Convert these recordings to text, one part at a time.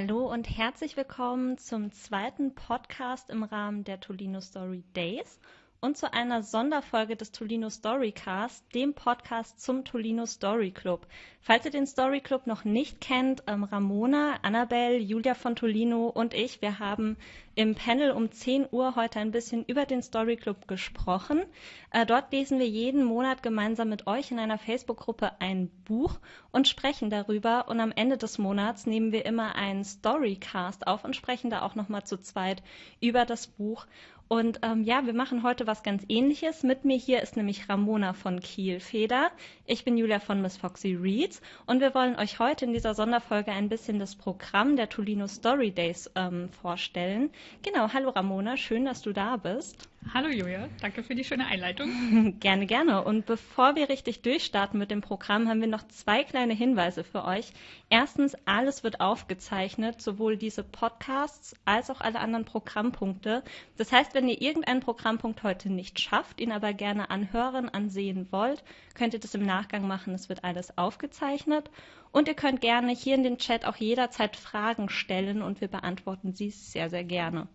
Hallo und herzlich willkommen zum zweiten Podcast im Rahmen der Tolino Story Days und zu einer Sonderfolge des Tolino Storycast, dem Podcast zum Tolino Story Club. Falls ihr den Story Club noch nicht kennt, ähm, Ramona, Annabelle, Julia von Tolino und ich, wir haben im Panel um 10 Uhr heute ein bisschen über den Story Club gesprochen. Äh, dort lesen wir jeden Monat gemeinsam mit euch in einer Facebook-Gruppe ein Buch und sprechen darüber. Und am Ende des Monats nehmen wir immer einen Storycast auf und sprechen da auch nochmal zu zweit über das Buch. Und ähm, ja, wir machen heute was ganz ähnliches. Mit mir hier ist nämlich Ramona von Kielfeder. Ich bin Julia von Miss Foxy Reads und wir wollen euch heute in dieser Sonderfolge ein bisschen das Programm der Tolino Story Days ähm, vorstellen. Genau, hallo Ramona, schön, dass du da bist. Hallo Julia, danke für die schöne Einleitung. gerne, gerne. Und bevor wir richtig durchstarten mit dem Programm, haben wir noch zwei kleine Hinweise für euch. Erstens, alles wird aufgezeichnet, sowohl diese Podcasts als auch alle anderen Programmpunkte. Das heißt, wenn ihr irgendeinen Programmpunkt heute nicht schafft, ihn aber gerne anhören, ansehen wollt, könnt ihr das im Nachgang machen. Es wird alles aufgezeichnet. Und ihr könnt gerne hier in den Chat auch jederzeit Fragen stellen und wir beantworten sie sehr, sehr gerne.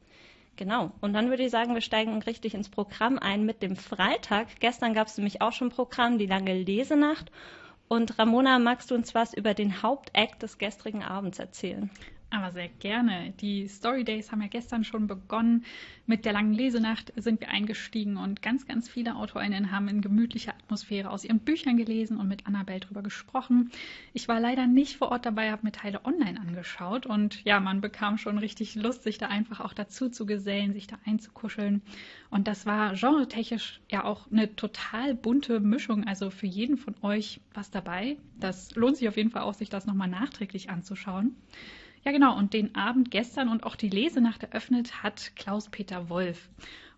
Genau. Und dann würde ich sagen, wir steigen richtig ins Programm ein mit dem Freitag. Gestern gab es nämlich auch schon Programm, die lange Lesenacht. Und Ramona, magst du uns was über den Hauptakt des gestrigen Abends erzählen? Aber sehr gerne. Die Story Days haben ja gestern schon begonnen. Mit der langen Lesenacht sind wir eingestiegen und ganz, ganz viele AutorInnen haben in gemütlicher Atmosphäre aus ihren Büchern gelesen und mit Annabelle drüber gesprochen. Ich war leider nicht vor Ort dabei, habe mir Teile online angeschaut und ja, man bekam schon richtig Lust, sich da einfach auch dazu zu gesellen, sich da einzukuscheln. Und das war genretechnisch ja auch eine total bunte Mischung. Also für jeden von euch was dabei. Das lohnt sich auf jeden Fall auch, sich das nochmal nachträglich anzuschauen. Ja, genau. Und den Abend gestern und auch die Lesenacht eröffnet hat Klaus-Peter Wolf.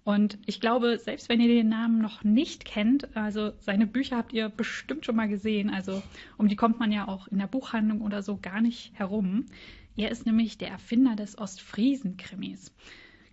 Und ich glaube, selbst wenn ihr den Namen noch nicht kennt, also seine Bücher habt ihr bestimmt schon mal gesehen. Also um die kommt man ja auch in der Buchhandlung oder so gar nicht herum. Er ist nämlich der Erfinder des Ostfriesen-Krimis.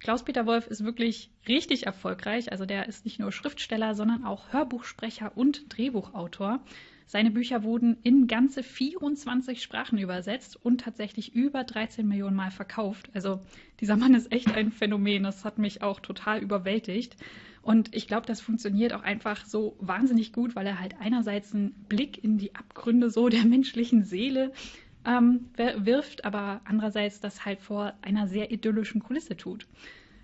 Klaus-Peter Wolf ist wirklich richtig erfolgreich. Also der ist nicht nur Schriftsteller, sondern auch Hörbuchsprecher und Drehbuchautor. Seine Bücher wurden in ganze 24 Sprachen übersetzt und tatsächlich über 13 Millionen Mal verkauft. Also dieser Mann ist echt ein Phänomen. Das hat mich auch total überwältigt. Und ich glaube, das funktioniert auch einfach so wahnsinnig gut, weil er halt einerseits einen Blick in die Abgründe so der menschlichen Seele ähm, wirft, aber andererseits das halt vor einer sehr idyllischen Kulisse tut.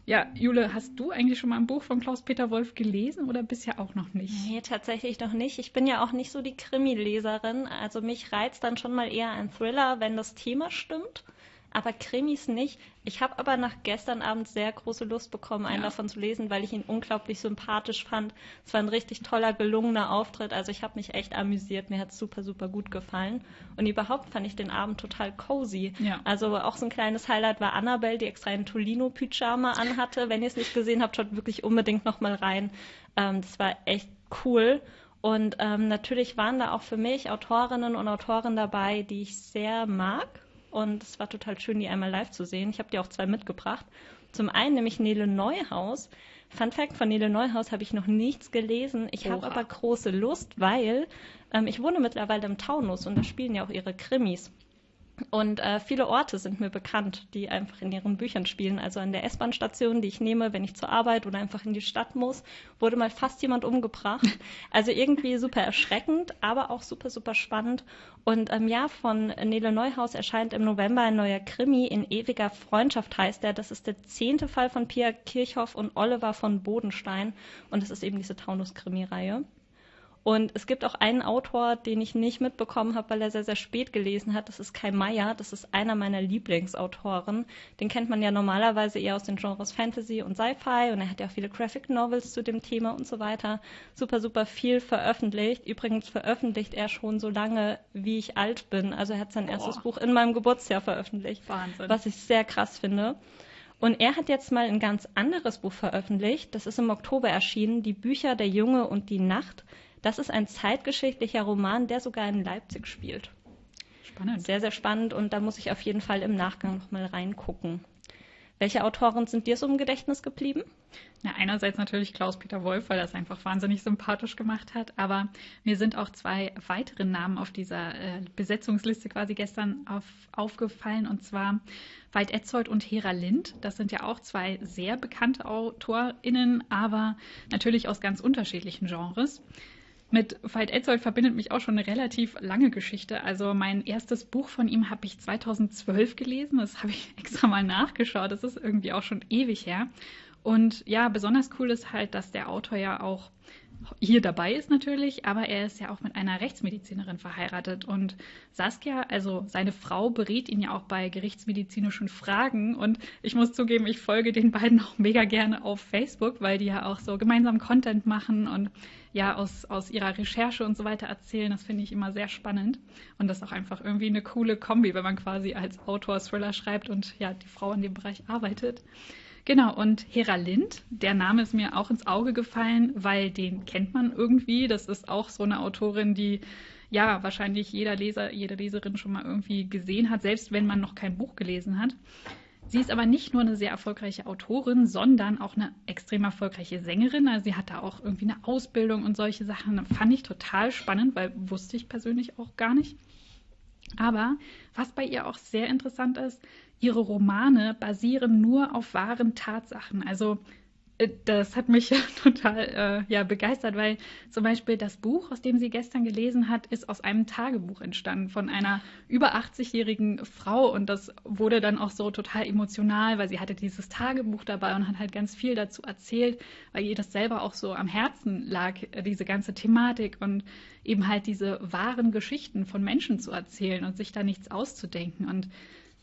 Ja, Jule, hast du eigentlich schon mal ein Buch von Klaus-Peter Wolf gelesen oder bisher auch noch nicht? Nee, tatsächlich noch nicht. Ich bin ja auch nicht so die Krimi-Leserin. Also mich reizt dann schon mal eher ein Thriller, wenn das Thema stimmt aber Krimis nicht. Ich habe aber nach gestern Abend sehr große Lust bekommen, einen ja. davon zu lesen, weil ich ihn unglaublich sympathisch fand. Es war ein richtig toller, gelungener Auftritt. Also ich habe mich echt amüsiert. Mir hat es super, super gut gefallen. Und überhaupt fand ich den Abend total cozy. Ja. Also auch so ein kleines Highlight war Annabelle, die extra einen Tolino-Pyjama anhatte. Wenn ihr es nicht gesehen habt, schaut wirklich unbedingt nochmal rein. Ähm, das war echt cool. Und ähm, natürlich waren da auch für mich Autorinnen und Autoren dabei, die ich sehr mag und es war total schön, die einmal live zu sehen. Ich habe dir auch zwei mitgebracht. Zum einen nämlich Nele Neuhaus. Fun Fact, von Nele Neuhaus habe ich noch nichts gelesen. Ich habe aber große Lust, weil ähm, ich wohne mittlerweile im Taunus und da spielen ja auch ihre Krimis. Und äh, viele Orte sind mir bekannt, die einfach in ihren Büchern spielen. Also an der S-Bahn-Station, die ich nehme, wenn ich zur Arbeit oder einfach in die Stadt muss, wurde mal fast jemand umgebracht. Also irgendwie super erschreckend, aber auch super, super spannend. Und ähm, ja, von Nele Neuhaus erscheint im November ein neuer Krimi. In ewiger Freundschaft heißt er. Das ist der zehnte Fall von Pia Kirchhoff und Oliver von Bodenstein. Und das ist eben diese Taunus-Krimi-Reihe. Und es gibt auch einen Autor, den ich nicht mitbekommen habe, weil er sehr, sehr spät gelesen hat. Das ist Kai Meier. Das ist einer meiner Lieblingsautoren. Den kennt man ja normalerweise eher aus den Genres Fantasy und Sci-Fi. Und er hat ja auch viele Graphic Novels zu dem Thema und so weiter. Super, super viel veröffentlicht. Übrigens veröffentlicht er schon so lange, wie ich alt bin. Also er hat sein Boah. erstes Buch in meinem Geburtsjahr veröffentlicht. Wahnsinn. Was ich sehr krass finde. Und er hat jetzt mal ein ganz anderes Buch veröffentlicht. Das ist im Oktober erschienen. Die Bücher Der Junge und die Nacht. Das ist ein zeitgeschichtlicher Roman, der sogar in Leipzig spielt. Spannend. Sehr, sehr spannend und da muss ich auf jeden Fall im Nachgang nochmal reingucken. Welche Autoren sind dir so im Gedächtnis geblieben? Na, einerseits natürlich Klaus-Peter Wolf, weil er es einfach wahnsinnig sympathisch gemacht hat. Aber mir sind auch zwei weitere Namen auf dieser äh, Besetzungsliste quasi gestern auf, aufgefallen. Und zwar Veit Etzold und Hera Lind. Das sind ja auch zwei sehr bekannte AutorInnen, aber natürlich aus ganz unterschiedlichen Genres. Mit Veit Etzold verbindet mich auch schon eine relativ lange Geschichte. Also mein erstes Buch von ihm habe ich 2012 gelesen. Das habe ich extra mal nachgeschaut. Das ist irgendwie auch schon ewig her. Und ja, besonders cool ist halt, dass der Autor ja auch hier dabei ist natürlich, aber er ist ja auch mit einer Rechtsmedizinerin verheiratet und Saskia, also seine Frau, berät ihn ja auch bei gerichtsmedizinischen Fragen und ich muss zugeben, ich folge den beiden auch mega gerne auf Facebook, weil die ja auch so gemeinsam Content machen und ja aus, aus ihrer Recherche und so weiter erzählen. Das finde ich immer sehr spannend und das ist auch einfach irgendwie eine coole Kombi, wenn man quasi als Autor Thriller schreibt und ja die Frau in dem Bereich arbeitet. Genau, und Hera Lind, der Name ist mir auch ins Auge gefallen, weil den kennt man irgendwie. Das ist auch so eine Autorin, die ja wahrscheinlich jeder Leser, jede Leserin schon mal irgendwie gesehen hat, selbst wenn man noch kein Buch gelesen hat. Sie ist aber nicht nur eine sehr erfolgreiche Autorin, sondern auch eine extrem erfolgreiche Sängerin. Also sie hat da auch irgendwie eine Ausbildung und solche Sachen. Fand ich total spannend, weil wusste ich persönlich auch gar nicht. Aber was bei ihr auch sehr interessant ist, ihre Romane basieren nur auf wahren Tatsachen. Also das hat mich total äh, ja, begeistert, weil zum Beispiel das Buch, aus dem sie gestern gelesen hat, ist aus einem Tagebuch entstanden von einer über 80-jährigen Frau. Und das wurde dann auch so total emotional, weil sie hatte dieses Tagebuch dabei und hat halt ganz viel dazu erzählt, weil ihr das selber auch so am Herzen lag, äh, diese ganze Thematik und eben halt diese wahren Geschichten von Menschen zu erzählen und sich da nichts auszudenken. Und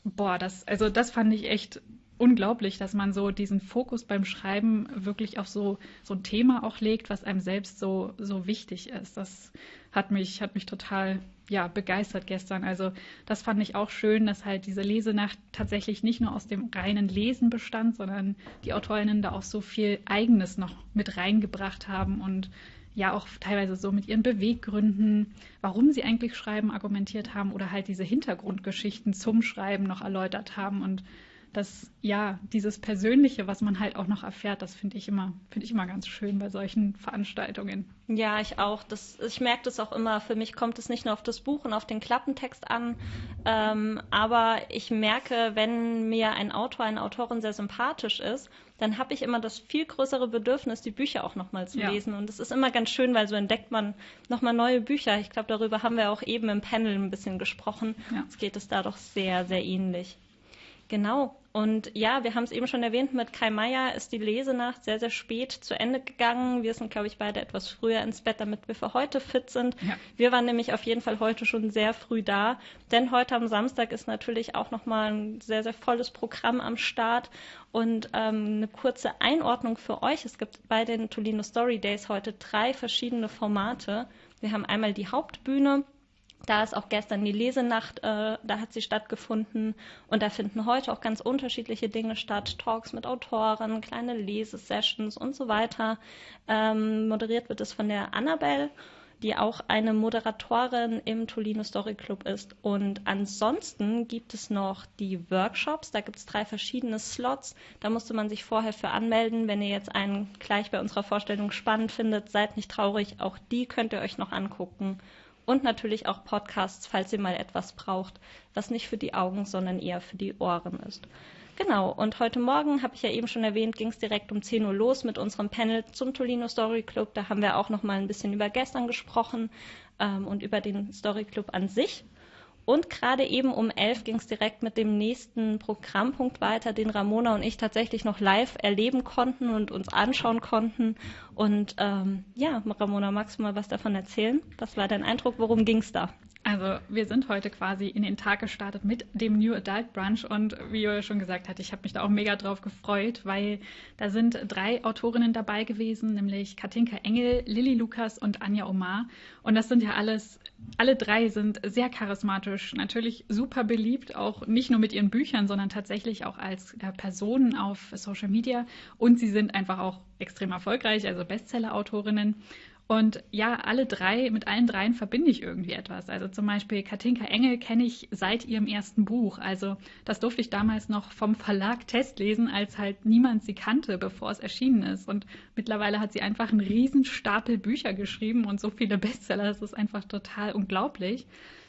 boah, das, also das fand ich echt unglaublich, dass man so diesen Fokus beim Schreiben wirklich auf so, so ein Thema auch legt, was einem selbst so, so wichtig ist. Das hat mich, hat mich total ja, begeistert gestern. Also das fand ich auch schön, dass halt diese Lesenacht tatsächlich nicht nur aus dem reinen Lesen bestand, sondern die Autorinnen da auch so viel Eigenes noch mit reingebracht haben und ja auch teilweise so mit ihren Beweggründen, warum sie eigentlich schreiben, argumentiert haben oder halt diese Hintergrundgeschichten zum Schreiben noch erläutert haben und das, ja, dieses Persönliche, was man halt auch noch erfährt, das finde ich immer, finde ich immer ganz schön bei solchen Veranstaltungen. Ja, ich auch. Das, ich merke das auch immer. Für mich kommt es nicht nur auf das Buch und auf den Klappentext an, ähm, aber ich merke, wenn mir ein Autor, eine Autorin sehr sympathisch ist, dann habe ich immer das viel größere Bedürfnis, die Bücher auch nochmal zu ja. lesen. Und es ist immer ganz schön, weil so entdeckt man nochmal neue Bücher. Ich glaube, darüber haben wir auch eben im Panel ein bisschen gesprochen. Ja. Es geht es da doch sehr, sehr ähnlich. Genau. Und ja, wir haben es eben schon erwähnt, mit Kai Meier ist die Lesenacht sehr, sehr spät zu Ende gegangen. Wir sind, glaube ich, beide etwas früher ins Bett, damit wir für heute fit sind. Ja. Wir waren nämlich auf jeden Fall heute schon sehr früh da, denn heute am Samstag ist natürlich auch nochmal ein sehr, sehr volles Programm am Start. Und ähm, eine kurze Einordnung für euch. Es gibt bei den Tolino Story Days heute drei verschiedene Formate. Wir haben einmal die Hauptbühne, da ist auch gestern die Lesenacht, äh, da hat sie stattgefunden und da finden heute auch ganz unterschiedliche Dinge statt. Talks mit Autoren, kleine Lesesessions und so weiter. Ähm, moderiert wird es von der Annabelle, die auch eine Moderatorin im Tolino Story Club ist. Und ansonsten gibt es noch die Workshops. Da gibt es drei verschiedene Slots. Da musste man sich vorher für anmelden. Wenn ihr jetzt einen gleich bei unserer Vorstellung spannend findet, seid nicht traurig. Auch die könnt ihr euch noch angucken und natürlich auch Podcasts, falls ihr mal etwas braucht, was nicht für die Augen, sondern eher für die Ohren ist. Genau, und heute Morgen, habe ich ja eben schon erwähnt, ging es direkt um 10 Uhr los mit unserem Panel zum Tolino Story Club. Da haben wir auch noch mal ein bisschen über gestern gesprochen ähm, und über den Story Club an sich. Und gerade eben um elf ging es direkt mit dem nächsten Programmpunkt weiter, den Ramona und ich tatsächlich noch live erleben konnten und uns anschauen konnten. Und ähm, ja, Ramona, magst du mal was davon erzählen? Was war dein Eindruck? Worum ging es da? Also wir sind heute quasi in den Tag gestartet mit dem New Adult Brunch und wie Joel schon gesagt hat, ich habe mich da auch mega drauf gefreut, weil da sind drei Autorinnen dabei gewesen, nämlich Katinka Engel, Lilly Lukas und Anja Omar. Und das sind ja alles, alle drei sind sehr charismatisch, natürlich super beliebt, auch nicht nur mit ihren Büchern, sondern tatsächlich auch als äh, Personen auf Social Media. Und sie sind einfach auch extrem erfolgreich, also Bestseller-Autorinnen. Und ja, alle drei, mit allen dreien verbinde ich irgendwie etwas. Also zum Beispiel Katinka Engel kenne ich seit ihrem ersten Buch. Also das durfte ich damals noch vom Verlag testlesen, als halt niemand sie kannte, bevor es erschienen ist. Und mittlerweile hat sie einfach einen riesen Stapel Bücher geschrieben und so viele Bestseller. Das ist einfach total unglaublich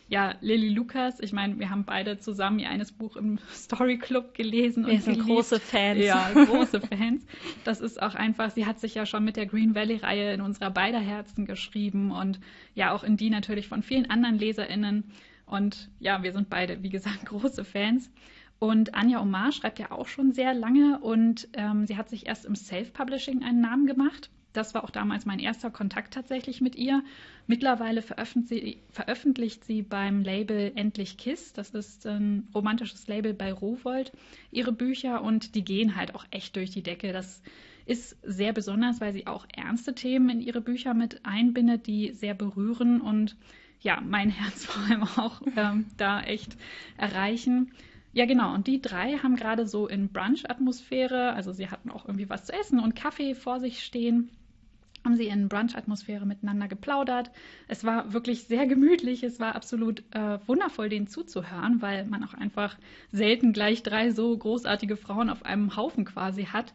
ja, Lilly Lukas, ich meine, wir haben beide zusammen ihr eines Buch im Story Club gelesen. Wir sind große Fans. Ja, große Fans. Das ist auch einfach, sie hat sich ja schon mit der Green Valley-Reihe in unserer beider Herzen geschrieben und ja auch in die natürlich von vielen anderen LeserInnen. Und ja, wir sind beide, wie gesagt, große Fans. Und Anja Omar schreibt ja auch schon sehr lange und ähm, sie hat sich erst im Self-Publishing einen Namen gemacht. Das war auch damals mein erster Kontakt tatsächlich mit ihr. Mittlerweile veröffentlicht sie, beim Label Endlich Kiss, das ist ein romantisches Label bei Rowold, ihre Bücher und die gehen halt auch echt durch die Decke. Das ist sehr besonders, weil sie auch ernste Themen in ihre Bücher mit einbindet, die sehr berühren und ja, mein Herz vor allem auch ähm, da echt erreichen. Ja, genau. Und die drei haben gerade so in Brunch-Atmosphäre, also sie hatten auch irgendwie was zu essen und Kaffee vor sich stehen haben sie in Brunch-Atmosphäre miteinander geplaudert. Es war wirklich sehr gemütlich. Es war absolut äh, wundervoll, denen zuzuhören, weil man auch einfach selten gleich drei so großartige Frauen auf einem Haufen quasi hat.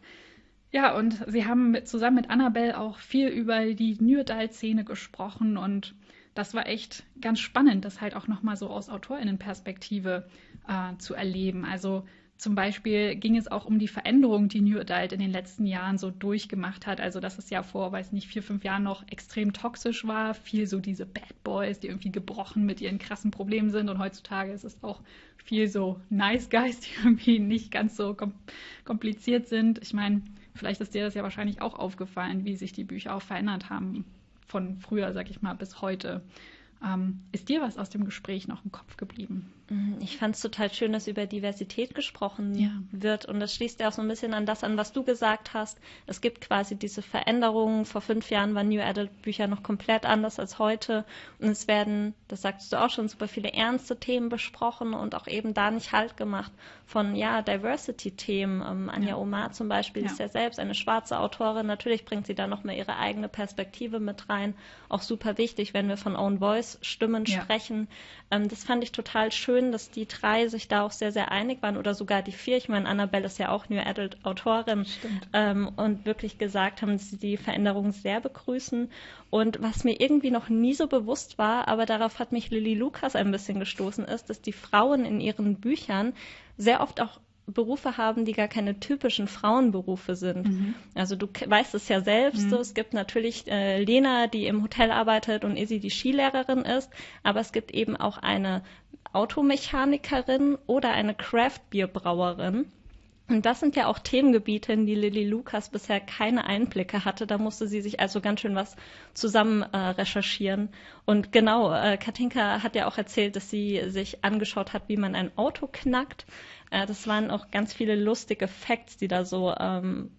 Ja, und sie haben mit, zusammen mit Annabelle auch viel über die Nyrdal-Szene gesprochen und das war echt ganz spannend, das halt auch nochmal so aus AutorInnenperspektive äh, zu erleben. Also zum Beispiel ging es auch um die Veränderung, die New Adult in den letzten Jahren so durchgemacht hat. Also, dass es ja vor, weiß nicht, vier, fünf Jahren noch extrem toxisch war. Viel so diese Bad Boys, die irgendwie gebrochen mit ihren krassen Problemen sind. Und heutzutage ist es auch viel so Nice Guys, die irgendwie nicht ganz so kompliziert sind. Ich meine, vielleicht ist dir das ja wahrscheinlich auch aufgefallen, wie sich die Bücher auch verändert haben. Von früher, sag ich mal, bis heute. Ähm, ist dir was aus dem Gespräch noch im Kopf geblieben? Mhm, ich fand es total schön, dass über Diversität gesprochen ja. wird. Und das schließt ja auch so ein bisschen an das an, was du gesagt hast. Es gibt quasi diese Veränderungen. Vor fünf Jahren waren New Adult Bücher noch komplett anders als heute. Und es werden, das sagst du auch schon, super viele ernste Themen besprochen und auch eben da nicht Halt gemacht von, ja, Diversity-Themen. Ähm, Anja ja. Omar zum Beispiel ja. ist ja selbst eine schwarze Autorin. Natürlich bringt sie da nochmal ihre eigene Perspektive mit rein. Auch super wichtig, wenn wir von Own Voice Stimmen sprechen. Ähm, das fand ich total schön schön, dass die drei sich da auch sehr, sehr einig waren oder sogar die vier. Ich meine, Annabelle ist ja auch New Adult Autorin ähm, und wirklich gesagt haben, dass sie die Veränderungen sehr begrüßen. Und was mir irgendwie noch nie so bewusst war, aber darauf hat mich Lily Lucas ein bisschen gestoßen, ist, dass die Frauen in ihren Büchern sehr oft auch Berufe haben, die gar keine typischen Frauenberufe sind. Mhm. Also du weißt es ja selbst, mhm. so, es gibt natürlich äh, Lena, die im Hotel arbeitet und Izzy die Skilehrerin ist, aber es gibt eben auch eine Automechanikerin oder eine Craft-Bierbrauerin. Und das sind ja auch Themengebiete, in die Lilly Lucas bisher keine Einblicke hatte. Da musste sie sich also ganz schön was zusammen äh, recherchieren. Und genau, äh, Katinka hat ja auch erzählt, dass sie sich angeschaut hat, wie man ein Auto knackt. Äh, das waren auch ganz viele lustige Facts, die da so ähm,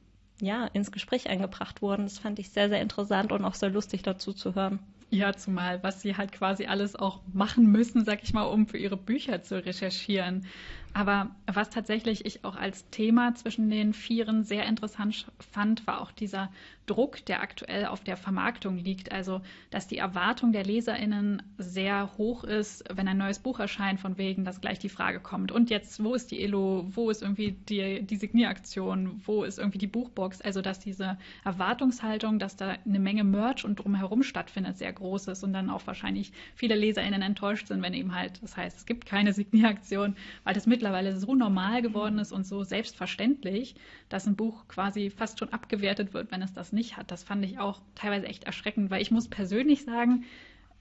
ja, ins Gespräch eingebracht wurden. Das fand ich sehr, sehr interessant und auch sehr lustig dazu zu hören. Ja, zumal, was sie halt quasi alles auch machen müssen, sag ich mal, um für ihre Bücher zu recherchieren. Aber was tatsächlich ich auch als Thema zwischen den Vieren sehr interessant fand, war auch dieser Druck, der aktuell auf der Vermarktung liegt. Also, dass die Erwartung der LeserInnen sehr hoch ist, wenn ein neues Buch erscheint, von wegen, dass gleich die Frage kommt. Und jetzt, wo ist die Elo? Wo ist irgendwie die, die Signieraktion? Wo ist irgendwie die Buchbox? Also, dass diese Erwartungshaltung, dass da eine Menge Merch und drumherum stattfindet, sehr groß ist und dann auch wahrscheinlich viele LeserInnen enttäuscht sind, wenn eben halt, das heißt, es gibt keine Signieraktion, weil das mit mittlerweile so normal geworden ist und so selbstverständlich, dass ein Buch quasi fast schon abgewertet wird, wenn es das nicht hat. Das fand ich auch teilweise echt erschreckend, weil ich muss persönlich sagen,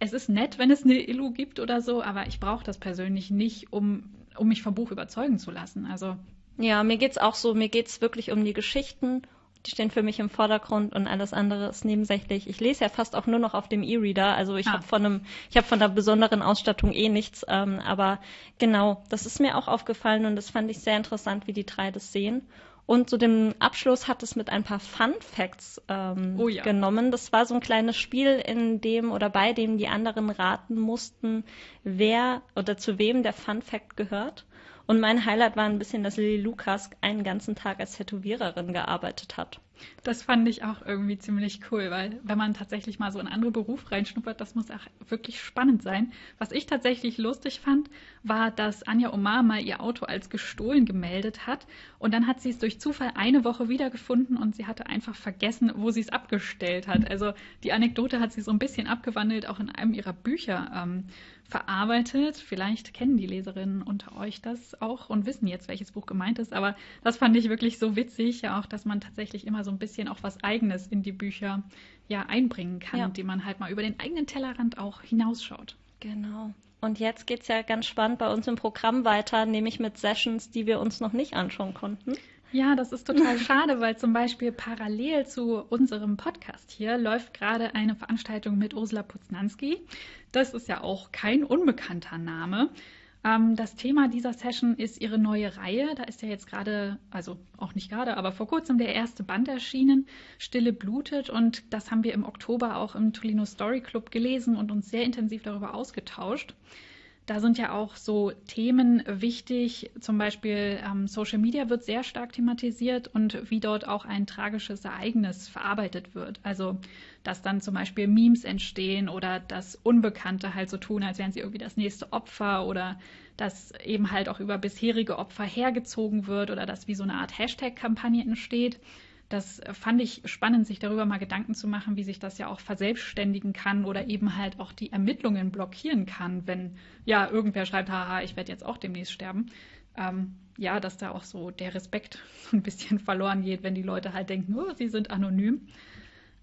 es ist nett, wenn es eine Illu gibt oder so, aber ich brauche das persönlich nicht, um, um mich vom Buch überzeugen zu lassen. Also ja, mir geht es auch so, mir geht es wirklich um die Geschichten die stehen für mich im Vordergrund und alles andere ist nebensächlich. Ich lese ja fast auch nur noch auf dem E-Reader, also ich ah. habe von einem, ich habe von einer besonderen Ausstattung eh nichts, ähm, aber genau, das ist mir auch aufgefallen und das fand ich sehr interessant, wie die drei das sehen. Und zu dem Abschluss hat es mit ein paar Fun Facts ähm, oh ja. genommen. Das war so ein kleines Spiel, in dem oder bei dem die anderen raten mussten, wer oder zu wem der Fun Fact gehört. Und mein Highlight war ein bisschen, dass Lily Lucas einen ganzen Tag als Tätowiererin gearbeitet hat. Das fand ich auch irgendwie ziemlich cool, weil wenn man tatsächlich mal so in andere Beruf reinschnuppert, das muss auch wirklich spannend sein. Was ich tatsächlich lustig fand, war, dass Anja Omar mal ihr Auto als gestohlen gemeldet hat und dann hat sie es durch Zufall eine Woche wiedergefunden und sie hatte einfach vergessen, wo sie es abgestellt hat. Also die Anekdote hat sie so ein bisschen abgewandelt, auch in einem ihrer Bücher ähm, verarbeitet. Vielleicht kennen die Leserinnen unter euch das auch und wissen jetzt, welches Buch gemeint ist. Aber das fand ich wirklich so witzig, ja auch, dass man tatsächlich immer so ein bisschen auch was Eigenes in die Bücher ja einbringen kann, ja. indem man halt mal über den eigenen Tellerrand auch hinausschaut. Genau. Und jetzt geht es ja ganz spannend bei uns im Programm weiter, nämlich mit Sessions, die wir uns noch nicht anschauen konnten. Ja, das ist total schade, weil zum Beispiel parallel zu unserem Podcast hier läuft gerade eine Veranstaltung mit Ursula Puznanski. Das ist ja auch kein unbekannter Name. Ähm, das Thema dieser Session ist ihre neue Reihe. Da ist ja jetzt gerade, also auch nicht gerade, aber vor kurzem der erste Band erschienen, Stille blutet. Und das haben wir im Oktober auch im Tolino Story Club gelesen und uns sehr intensiv darüber ausgetauscht. Da sind ja auch so Themen wichtig, zum Beispiel ähm, Social Media wird sehr stark thematisiert und wie dort auch ein tragisches Ereignis verarbeitet wird. Also, dass dann zum Beispiel Memes entstehen oder dass Unbekannte halt so tun, als wären sie irgendwie das nächste Opfer oder dass eben halt auch über bisherige Opfer hergezogen wird oder dass wie so eine Art Hashtag-Kampagne entsteht. Das fand ich spannend, sich darüber mal Gedanken zu machen, wie sich das ja auch verselbstständigen kann oder eben halt auch die Ermittlungen blockieren kann, wenn ja irgendwer schreibt, haha, ich werde jetzt auch demnächst sterben. Ähm, ja, dass da auch so der Respekt so ein bisschen verloren geht, wenn die Leute halt denken, oh, sie sind anonym.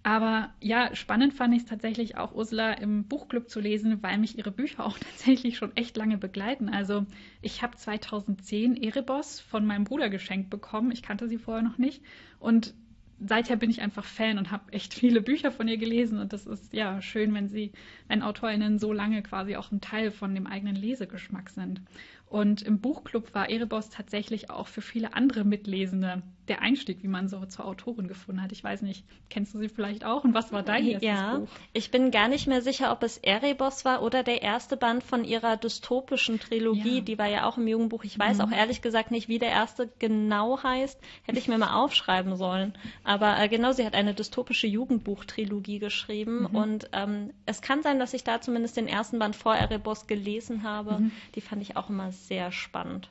Aber ja, spannend fand ich es tatsächlich auch, Ursula im Buchclub zu lesen, weil mich ihre Bücher auch tatsächlich schon echt lange begleiten. Also ich habe 2010 Erebos von meinem Bruder geschenkt bekommen. Ich kannte sie vorher noch nicht. Und seither bin ich einfach Fan und habe echt viele Bücher von ihr gelesen. Und das ist ja schön, wenn sie, wenn AutorInnen so lange quasi auch ein Teil von dem eigenen Lesegeschmack sind. Und im Buchclub war Erebos tatsächlich auch für viele andere Mitlesende der Einstieg, wie man so zur Autorin gefunden hat. Ich weiß nicht, kennst du sie vielleicht auch? Und was war dein erstes ja, Buch? Ich bin gar nicht mehr sicher, ob es Erebos war oder der erste Band von ihrer dystopischen Trilogie. Ja. Die war ja auch im Jugendbuch. Ich weiß mhm. auch ehrlich gesagt nicht, wie der erste genau heißt. Hätte ich mir mal aufschreiben sollen. Aber äh, genau, sie hat eine dystopische Jugendbuch-Trilogie geschrieben. Mhm. Und ähm, es kann sein, dass ich da zumindest den ersten Band vor Erebos gelesen habe. Mhm. Die fand ich auch immer sehr spannend.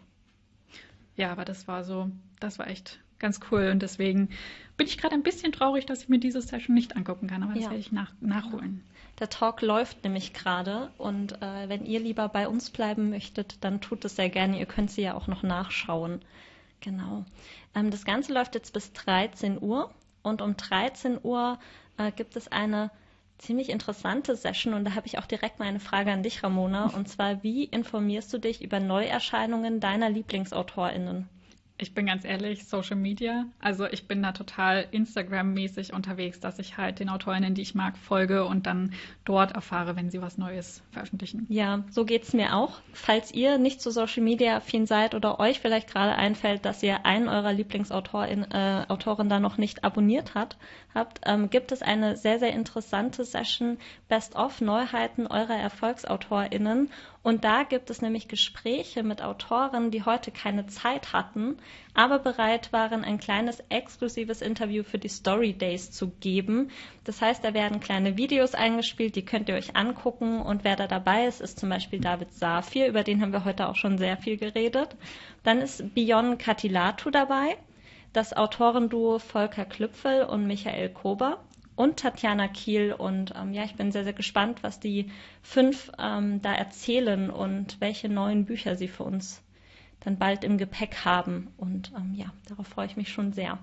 Ja, aber das war so, das war echt ganz cool. Und deswegen bin ich gerade ein bisschen traurig, dass ich mir diese Session nicht angucken kann, aber das ja. werde ich nach, nachholen. Der Talk läuft nämlich gerade und äh, wenn ihr lieber bei uns bleiben möchtet, dann tut es sehr gerne. Ihr könnt sie ja auch noch nachschauen. Genau. Ähm, das Ganze läuft jetzt bis 13 Uhr und um 13 Uhr äh, gibt es eine ziemlich interessante Session und da habe ich auch direkt mal eine Frage an dich, Ramona. Und zwar, wie informierst du dich über Neuerscheinungen deiner LieblingsautorInnen? Ich bin ganz ehrlich, Social Media. Also ich bin da total Instagram-mäßig unterwegs, dass ich halt den Autorinnen, die ich mag, folge und dann dort erfahre, wenn sie was Neues veröffentlichen. Ja, so geht es mir auch. Falls ihr nicht zu Social Media affin seid oder euch vielleicht gerade einfällt, dass ihr einen eurer Lieblingsautorin äh, Autoren da noch nicht abonniert hat, habt, ähm, gibt es eine sehr, sehr interessante Session Best-of Neuheiten eurer ErfolgsautorInnen und da gibt es nämlich Gespräche mit Autoren, die heute keine Zeit hatten, aber bereit waren, ein kleines exklusives Interview für die Story Days zu geben. Das heißt, da werden kleine Videos eingespielt, die könnt ihr euch angucken. Und wer da dabei ist, ist zum Beispiel David Safir, über den haben wir heute auch schon sehr viel geredet. Dann ist Bion Katilatu dabei, das Autorenduo Volker Klüpfel und Michael Kober und Tatjana Kiel. Und ähm, ja, ich bin sehr, sehr gespannt, was die fünf ähm, da erzählen und welche neuen Bücher sie für uns dann bald im Gepäck haben. Und ähm, ja, darauf freue ich mich schon sehr.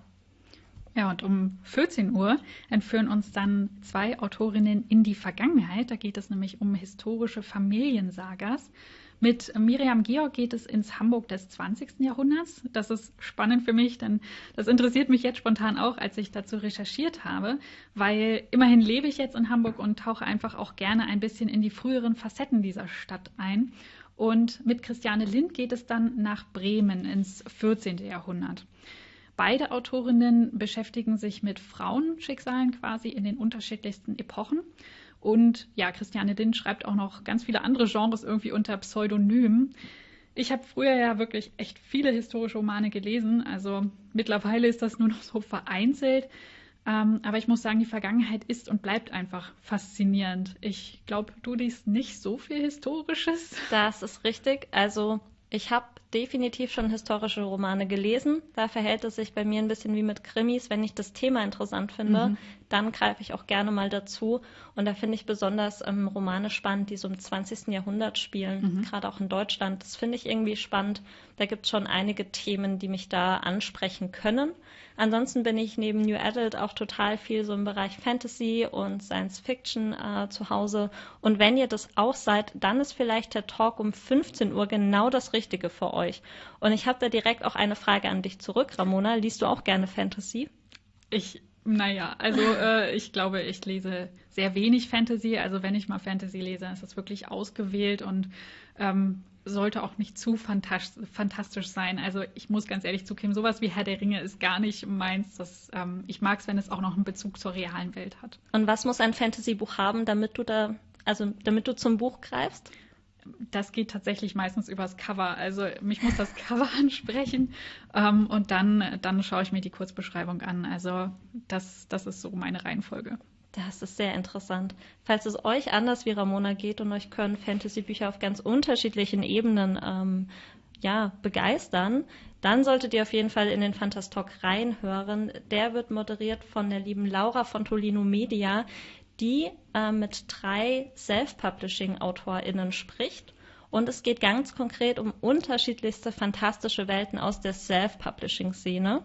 Ja, und um 14 Uhr entführen uns dann zwei Autorinnen in die Vergangenheit. Da geht es nämlich um historische Familiensagas. Mit Miriam Georg geht es ins Hamburg des 20. Jahrhunderts. Das ist spannend für mich, denn das interessiert mich jetzt spontan auch, als ich dazu recherchiert habe, weil immerhin lebe ich jetzt in Hamburg und tauche einfach auch gerne ein bisschen in die früheren Facetten dieser Stadt ein. Und mit Christiane Lind geht es dann nach Bremen ins 14. Jahrhundert. Beide Autorinnen beschäftigen sich mit Frauenschicksalen quasi in den unterschiedlichsten Epochen. Und ja, Christiane Lind schreibt auch noch ganz viele andere Genres irgendwie unter Pseudonym. Ich habe früher ja wirklich echt viele historische Romane gelesen. Also mittlerweile ist das nur noch so vereinzelt. Ähm, aber ich muss sagen, die Vergangenheit ist und bleibt einfach faszinierend. Ich glaube, du liest nicht so viel Historisches. Das ist richtig. Also ich habe definitiv schon historische Romane gelesen. Da verhält es sich bei mir ein bisschen wie mit Krimis. Wenn ich das Thema interessant finde, mhm. dann greife ich auch gerne mal dazu. Und da finde ich besonders ähm, Romane spannend, die so im 20. Jahrhundert spielen, mhm. gerade auch in Deutschland. Das finde ich irgendwie spannend. Da gibt es schon einige Themen, die mich da ansprechen können. Ansonsten bin ich neben New Adult auch total viel so im Bereich Fantasy und Science Fiction äh, zu Hause. Und wenn ihr das auch seid, dann ist vielleicht der Talk um 15 Uhr genau das Richtige für euch. Und ich habe da direkt auch eine Frage an dich zurück, Ramona. Liest du auch gerne Fantasy? Ich naja, also äh, ich glaube, ich lese sehr wenig Fantasy. Also wenn ich mal Fantasy lese, ist das wirklich ausgewählt und ähm, sollte auch nicht zu fantastisch sein. Also ich muss ganz ehrlich zugeben, sowas wie Herr der Ringe ist gar nicht meins. Das, ähm, ich mag es, wenn es auch noch einen Bezug zur realen Welt hat. Und was muss ein Fantasy-Buch haben, damit du da, also damit du zum Buch greifst? Das geht tatsächlich meistens übers Cover. Also mich muss das Cover ansprechen ähm, und dann, dann schaue ich mir die Kurzbeschreibung an. Also das, das ist so meine Reihenfolge. Das ist sehr interessant. Falls es euch anders wie Ramona geht und euch können Fantasy-Bücher auf ganz unterschiedlichen Ebenen ähm, ja, begeistern, dann solltet ihr auf jeden Fall in den Fantastalk reinhören. Der wird moderiert von der lieben Laura von Tolino Media, die äh, mit drei Self-Publishing-AutorInnen spricht. Und es geht ganz konkret um unterschiedlichste fantastische Welten aus der Self-Publishing-Szene.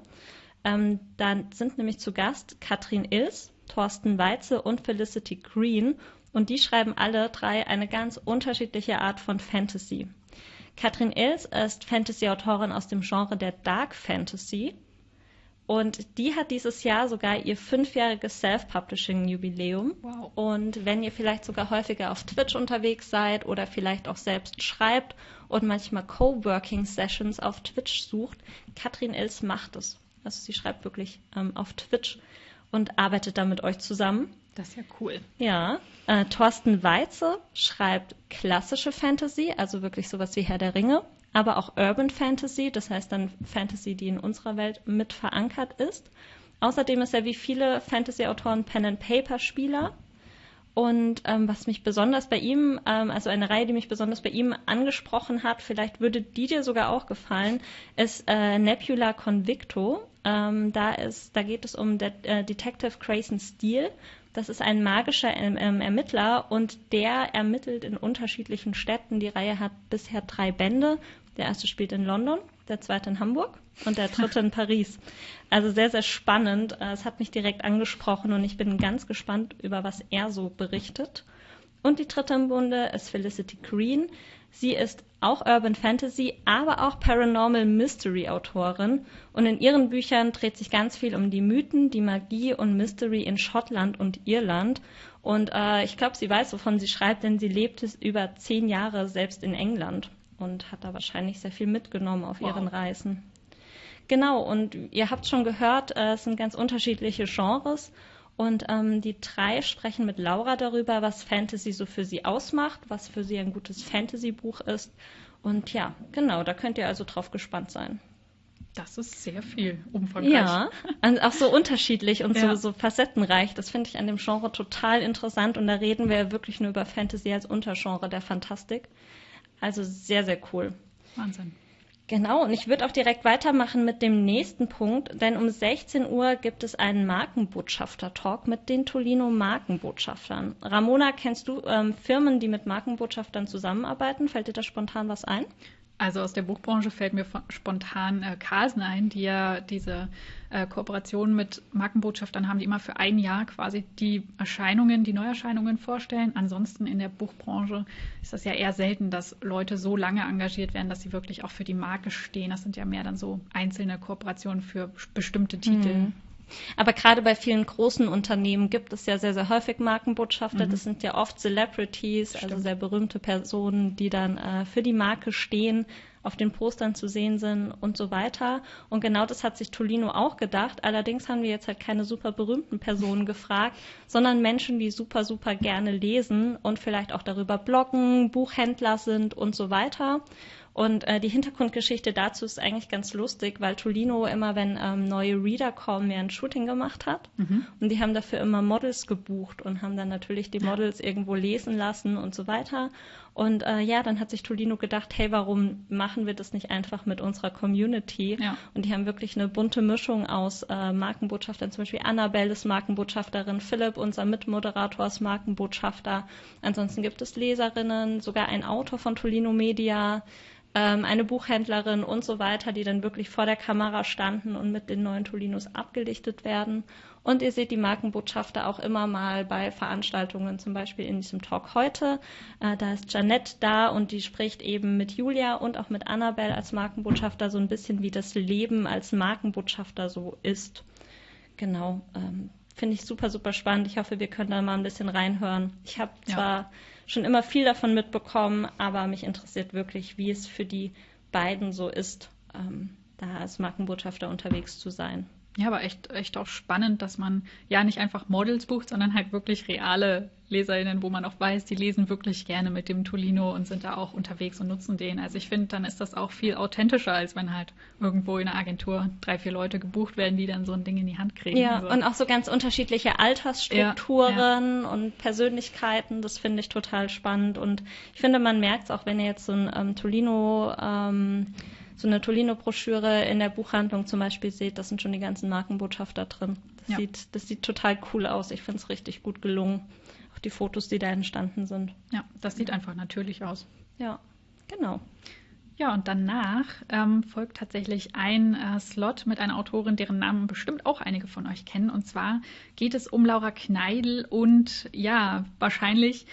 Ähm, da sind nämlich zu Gast Katrin Ills, Thorsten Weitze und Felicity Green. Und die schreiben alle drei eine ganz unterschiedliche Art von Fantasy. Katrin Ills ist Fantasy-Autorin aus dem Genre der Dark Fantasy. Und die hat dieses Jahr sogar ihr fünfjähriges Self-Publishing-Jubiläum. Wow. Und wenn ihr vielleicht sogar häufiger auf Twitch unterwegs seid oder vielleicht auch selbst schreibt und manchmal Coworking-Sessions auf Twitch sucht, Katrin Ills macht es. Also sie schreibt wirklich ähm, auf Twitch und arbeitet da mit euch zusammen. Das ist ja cool. Ja. Äh, Thorsten Weize schreibt klassische Fantasy, also wirklich sowas wie Herr der Ringe, aber auch Urban Fantasy, das heißt dann Fantasy, die in unserer Welt mit verankert ist. Außerdem ist er wie viele Fantasy-Autoren Pen-and-Paper-Spieler. Und ähm, was mich besonders bei ihm, ähm, also eine Reihe, die mich besonders bei ihm angesprochen hat, vielleicht würde die dir sogar auch gefallen, ist äh, Nebula Convicto. Ähm, da, ist, da geht es um De äh, Detective Grayson Steele. Das ist ein magischer ähm, ähm, Ermittler und der ermittelt in unterschiedlichen Städten. Die Reihe hat bisher drei Bände. Der erste spielt in London, der zweite in Hamburg und der dritte in Paris. Also sehr, sehr spannend. Äh, es hat mich direkt angesprochen und ich bin ganz gespannt, über was er so berichtet. Und die dritte im Bunde ist Felicity Green. Sie ist auch Urban Fantasy, aber auch Paranormal Mystery Autorin. Und in ihren Büchern dreht sich ganz viel um die Mythen, die Magie und Mystery in Schottland und Irland. Und äh, ich glaube, sie weiß, wovon sie schreibt, denn sie lebt es über zehn Jahre selbst in England und hat da wahrscheinlich sehr viel mitgenommen auf wow. ihren Reisen. Genau, und ihr habt schon gehört, äh, es sind ganz unterschiedliche Genres. Und ähm, die drei sprechen mit Laura darüber, was Fantasy so für sie ausmacht, was für sie ein gutes Fantasy-Buch ist. Und ja, genau, da könnt ihr also drauf gespannt sein. Das ist sehr viel umfangreich. Ja, auch so unterschiedlich und ja. so, so facettenreich. Das finde ich an dem Genre total interessant. Und da reden wir wirklich nur über Fantasy als Untergenre der Fantastik. Also sehr, sehr cool. Wahnsinn. Genau, und ich würde auch direkt weitermachen mit dem nächsten Punkt, denn um 16 Uhr gibt es einen Markenbotschafter-Talk mit den Tolino Markenbotschaftern. Ramona, kennst du ähm, Firmen, die mit Markenbotschaftern zusammenarbeiten? Fällt dir da spontan was ein? Also aus der Buchbranche fällt mir spontan äh, Carlsen ein, die ja diese äh, Kooperation mit Markenbotschaftern haben, die immer für ein Jahr quasi die Erscheinungen, die Neuerscheinungen vorstellen. Ansonsten in der Buchbranche ist das ja eher selten, dass Leute so lange engagiert werden, dass sie wirklich auch für die Marke stehen. Das sind ja mehr dann so einzelne Kooperationen für bestimmte Titel. Mhm. Aber gerade bei vielen großen Unternehmen gibt es ja sehr, sehr häufig Markenbotschafter. Mhm. Das sind ja oft Celebrities, also Stimmt. also sehr berühmte Personen, die dann äh, für die Marke stehen, auf den Postern zu sehen sind und so weiter. Und genau das hat sich Tolino auch gedacht. Allerdings haben wir jetzt halt keine super berühmten Personen gefragt, sondern Menschen, die super, super gerne lesen und vielleicht auch darüber bloggen, Buchhändler sind und so weiter. Und äh, die Hintergrundgeschichte dazu ist eigentlich ganz lustig, weil Tolino immer, wenn ähm, neue Reader kommen, mehr ein Shooting gemacht hat. Mhm. Und die haben dafür immer Models gebucht und haben dann natürlich die Models irgendwo lesen lassen und so weiter. Und äh, ja, dann hat sich Tolino gedacht, hey, warum machen wir das nicht einfach mit unserer Community? Ja. Und die haben wirklich eine bunte Mischung aus äh, Markenbotschaftern, zum Beispiel Annabelle ist Markenbotschafterin, Philipp, unser Mitmoderator, ist Markenbotschafter. Ansonsten gibt es Leserinnen, sogar ein Autor von Tolino Media, ähm, eine Buchhändlerin und so weiter, die dann wirklich vor der Kamera standen und mit den neuen Tolinos abgelichtet werden. Und ihr seht die Markenbotschafter auch immer mal bei Veranstaltungen, zum Beispiel in diesem Talk heute. Äh, da ist Janette da und die spricht eben mit Julia und auch mit Annabelle als Markenbotschafter so ein bisschen, wie das Leben als Markenbotschafter so ist. Genau. Ähm, Finde ich super, super spannend. Ich hoffe, wir können da mal ein bisschen reinhören. Ich habe zwar ja. schon immer viel davon mitbekommen, aber mich interessiert wirklich, wie es für die beiden so ist, ähm, da als Markenbotschafter unterwegs zu sein. Ja, aber echt, echt auch spannend, dass man ja nicht einfach Models bucht, sondern halt wirklich reale LeserInnen, wo man auch weiß, die lesen wirklich gerne mit dem Tolino und sind da auch unterwegs und nutzen den. Also ich finde, dann ist das auch viel authentischer, als wenn halt irgendwo in einer Agentur drei, vier Leute gebucht werden, die dann so ein Ding in die Hand kriegen. Ja, also. und auch so ganz unterschiedliche Altersstrukturen ja, ja. und Persönlichkeiten. Das finde ich total spannend. Und ich finde, man merkt es auch, wenn ihr jetzt so ein ähm, Tolino ähm, so eine Tolino-Broschüre in der Buchhandlung zum Beispiel seht, das sind schon die ganzen Markenbotschafter drin. Das, ja. sieht, das sieht total cool aus. Ich finde es richtig gut gelungen. Auch die Fotos, die da entstanden sind. Ja, das sieht einfach natürlich aus. Ja, genau. Ja, und danach ähm, folgt tatsächlich ein äh, Slot mit einer Autorin, deren Namen bestimmt auch einige von euch kennen. Und zwar geht es um Laura Kneidl und ja, wahrscheinlich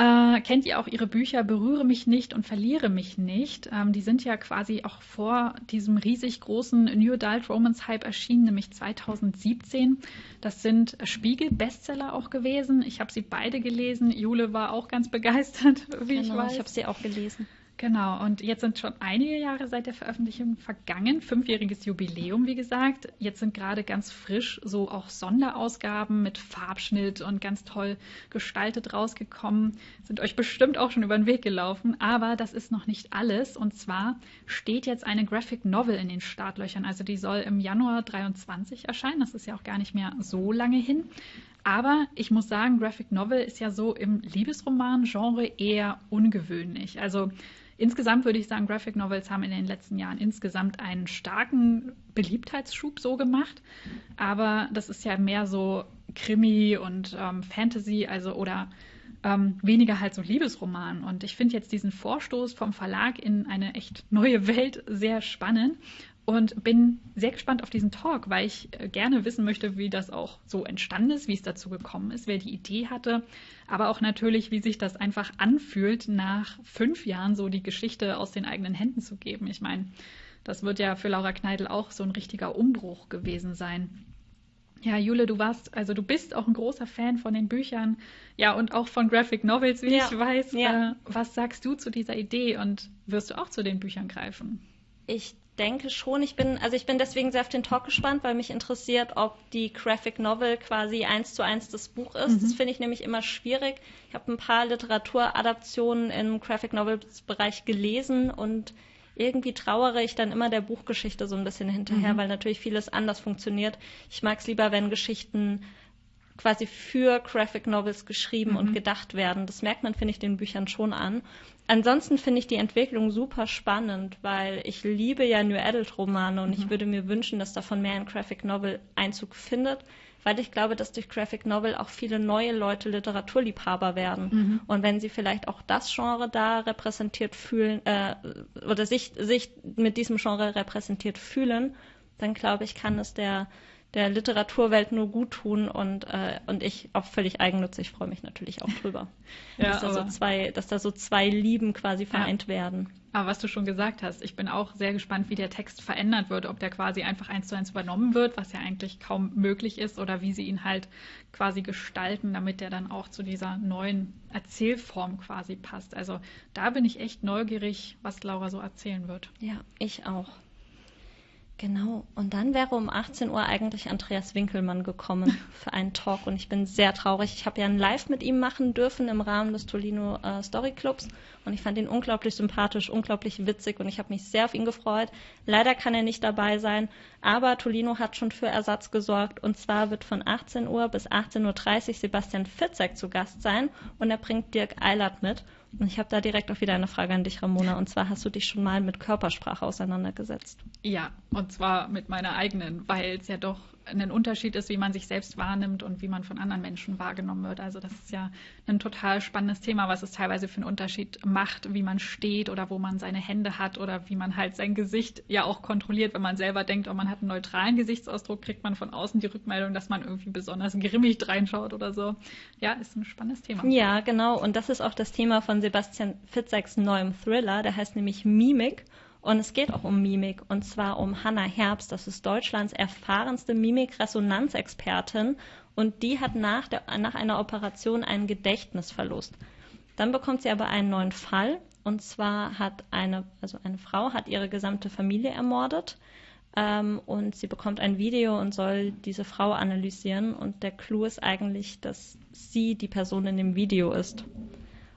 äh, kennt ihr auch ihre Bücher Berühre mich nicht und verliere mich nicht? Ähm, die sind ja quasi auch vor diesem riesig großen New Adult Romance Hype erschienen, nämlich 2017. Das sind Spiegel-Bestseller auch gewesen. Ich habe sie beide gelesen. Jule war auch ganz begeistert, wie genau, ich weiß. Ich habe sie auch gelesen. Genau, und jetzt sind schon einige Jahre seit der Veröffentlichung vergangen, fünfjähriges Jubiläum, wie gesagt. Jetzt sind gerade ganz frisch so auch Sonderausgaben mit Farbschnitt und ganz toll gestaltet rausgekommen. Sind euch bestimmt auch schon über den Weg gelaufen, aber das ist noch nicht alles. Und zwar steht jetzt eine Graphic Novel in den Startlöchern. Also die soll im Januar 23 erscheinen. Das ist ja auch gar nicht mehr so lange hin. Aber ich muss sagen, Graphic Novel ist ja so im Liebesroman-Genre eher ungewöhnlich. Also Insgesamt würde ich sagen, Graphic Novels haben in den letzten Jahren insgesamt einen starken Beliebtheitsschub so gemacht. Aber das ist ja mehr so Krimi und ähm, Fantasy, also oder ähm, weniger halt so Liebesroman. Und ich finde jetzt diesen Vorstoß vom Verlag in eine echt neue Welt sehr spannend und bin sehr gespannt auf diesen Talk, weil ich äh, gerne wissen möchte, wie das auch so entstanden ist, wie es dazu gekommen ist, wer die Idee hatte, aber auch natürlich, wie sich das einfach anfühlt, nach fünf Jahren so die Geschichte aus den eigenen Händen zu geben. Ich meine, das wird ja für Laura Kneidl auch so ein richtiger Umbruch gewesen sein. Ja, Jule, du warst, also du bist auch ein großer Fan von den Büchern, ja, und auch von Graphic Novels, wie ja. ich weiß. Ja. Äh, was sagst du zu dieser Idee und wirst du auch zu den Büchern greifen? Ich denke schon. Ich bin, also ich bin deswegen sehr auf den Talk gespannt, weil mich interessiert, ob die Graphic Novel quasi eins zu eins das Buch ist. Mhm. Das finde ich nämlich immer schwierig. Ich habe ein paar Literaturadaptionen im Graphic Novels Bereich gelesen und irgendwie trauere ich dann immer der Buchgeschichte so ein bisschen hinterher, mhm. weil natürlich vieles anders funktioniert. Ich mag es lieber, wenn Geschichten quasi für Graphic Novels geschrieben mhm. und gedacht werden. Das merkt man, finde ich, den Büchern schon an. Ansonsten finde ich die Entwicklung super spannend, weil ich liebe ja New Adult Romane und mhm. ich würde mir wünschen, dass davon mehr in Graphic Novel Einzug findet, weil ich glaube, dass durch Graphic Novel auch viele neue Leute Literaturliebhaber werden. Mhm. Und wenn sie vielleicht auch das Genre da repräsentiert fühlen äh, oder sich, sich mit diesem Genre repräsentiert fühlen, dann glaube ich, kann es der der Literaturwelt nur gut tun und, äh, und ich auch völlig eigennützig freue mich natürlich auch drüber. ja, dass, da so zwei, dass da so zwei Lieben quasi vereint ja. werden. Aber was du schon gesagt hast, ich bin auch sehr gespannt, wie der Text verändert wird, ob der quasi einfach eins zu eins übernommen wird, was ja eigentlich kaum möglich ist, oder wie sie ihn halt quasi gestalten, damit der dann auch zu dieser neuen Erzählform quasi passt. Also da bin ich echt neugierig, was Laura so erzählen wird. Ja, ich auch. Genau. Und dann wäre um 18 Uhr eigentlich Andreas Winkelmann gekommen für einen Talk. Und ich bin sehr traurig. Ich habe ja ein Live mit ihm machen dürfen im Rahmen des Tolino äh, Story Clubs. Und ich fand ihn unglaublich sympathisch, unglaublich witzig. Und ich habe mich sehr auf ihn gefreut. Leider kann er nicht dabei sein. Aber Tolino hat schon für Ersatz gesorgt. Und zwar wird von 18 Uhr bis 18.30 Uhr Sebastian Fitzek zu Gast sein. Und er bringt Dirk Eilert mit. Und ich habe da direkt auch wieder eine Frage an dich, Ramona. Und zwar hast du dich schon mal mit Körpersprache auseinandergesetzt? Ja, und zwar mit meiner eigenen, weil es ja doch ein Unterschied ist, wie man sich selbst wahrnimmt und wie man von anderen Menschen wahrgenommen wird. Also das ist ja ein total spannendes Thema, was es teilweise für einen Unterschied macht, wie man steht oder wo man seine Hände hat oder wie man halt sein Gesicht ja auch kontrolliert. Wenn man selber denkt, oh, man hat einen neutralen Gesichtsausdruck, kriegt man von außen die Rückmeldung, dass man irgendwie besonders grimmig reinschaut oder so. Ja, ist ein spannendes Thema. Ja, genau. Und das ist auch das Thema von Sebastian Fitzeks neuem Thriller. Der heißt nämlich Mimik. Und es geht auch um Mimik und zwar um Hannah Herbst. Das ist Deutschlands erfahrenste Mimik-Resonanzexpertin und die hat nach, der, nach einer Operation einen Gedächtnisverlust. Dann bekommt sie aber einen neuen Fall und zwar hat eine, also eine Frau hat ihre gesamte Familie ermordet ähm, und sie bekommt ein Video und soll diese Frau analysieren und der Clou ist eigentlich, dass sie die Person in dem Video ist.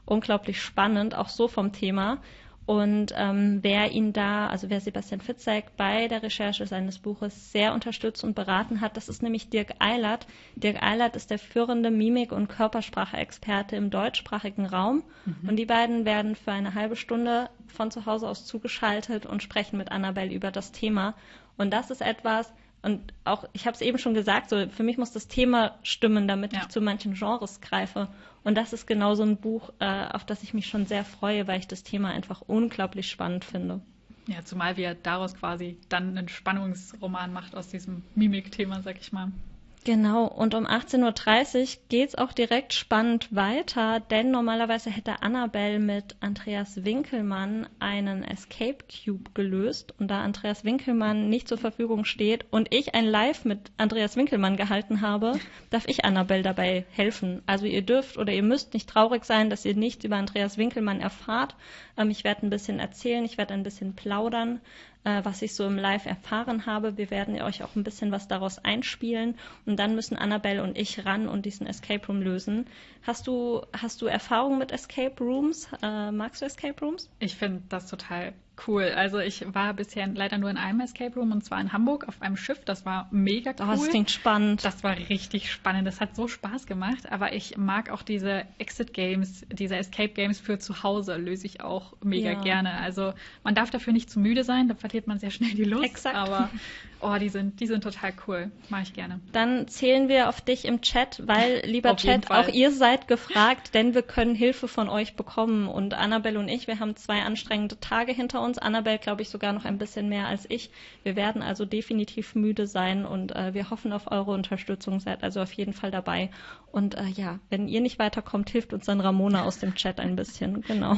Unglaublich spannend, auch so vom Thema. Und ähm, wer ihn da, also wer Sebastian Fitzek bei der Recherche seines Buches sehr unterstützt und beraten hat, das ist nämlich Dirk Eilert. Dirk Eilert ist der führende Mimik- und Körpersprache-Experte im deutschsprachigen Raum. Mhm. Und die beiden werden für eine halbe Stunde von zu Hause aus zugeschaltet und sprechen mit Annabelle über das Thema. Und das ist etwas, und auch, ich habe es eben schon gesagt, so für mich muss das Thema stimmen, damit ja. ich zu manchen Genres greife. Und das ist genau so ein Buch, äh, auf das ich mich schon sehr freue, weil ich das Thema einfach unglaublich spannend finde. Ja, zumal wir daraus quasi dann einen Spannungsroman macht aus diesem Mimik-Thema, sag ich mal. Genau, und um 18.30 Uhr geht es auch direkt spannend weiter, denn normalerweise hätte Annabelle mit Andreas Winkelmann einen Escape Cube gelöst. Und da Andreas Winkelmann nicht zur Verfügung steht und ich ein Live mit Andreas Winkelmann gehalten habe, darf ich Annabelle dabei helfen. Also ihr dürft oder ihr müsst nicht traurig sein, dass ihr nichts über Andreas Winkelmann erfahrt. Ähm, ich werde ein bisschen erzählen, ich werde ein bisschen plaudern äh, was ich so im Live erfahren habe. Wir werden euch auch ein bisschen was daraus einspielen und dann müssen Annabelle und ich ran und diesen Escape Room lösen. Hast du, hast du Erfahrung mit Escape Rooms? Äh, magst du Escape Rooms? Ich finde das total cool. Also ich war bisher leider nur in einem Escape Room und zwar in Hamburg auf einem Schiff. Das war mega cool. Oh, das klingt spannend. Das war richtig spannend. Das hat so Spaß gemacht. Aber ich mag auch diese Exit Games, diese Escape Games für zu Hause löse ich auch mega ja. gerne. Also man darf dafür nicht zu müde sein, da verliert man sehr schnell die Lust. Exakt. Aber oh, die sind, die sind total cool. Mag ich gerne. Dann zählen wir auf dich im Chat, weil, lieber Chat, auch ihr seid gefragt, denn wir können Hilfe von euch bekommen. Und Annabelle und ich, wir haben zwei anstrengende Tage hinter uns. Annabelle, glaube ich, sogar noch ein bisschen mehr als ich. Wir werden also definitiv müde sein und äh, wir hoffen auf eure Unterstützung. Seid also auf jeden Fall dabei. Und äh, ja, wenn ihr nicht weiterkommt, hilft uns dann Ramona aus dem Chat ein bisschen. Genau.